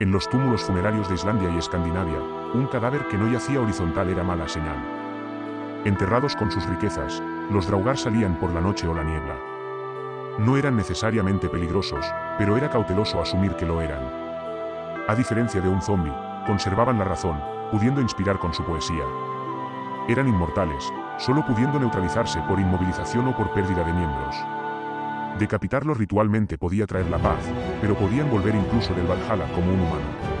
En los túmulos funerarios de Islandia y Escandinavia, un cadáver que no yacía horizontal era mala señal. Enterrados con sus riquezas, los draugar salían por la noche o la niebla. No eran necesariamente peligrosos, pero era cauteloso asumir que lo eran. A diferencia de un zombie, conservaban la razón, pudiendo inspirar con su poesía. Eran inmortales, solo pudiendo neutralizarse por inmovilización o por pérdida de miembros. Decapitarlos ritualmente podía traer la paz, pero podían volver incluso del Valhalla como un humano.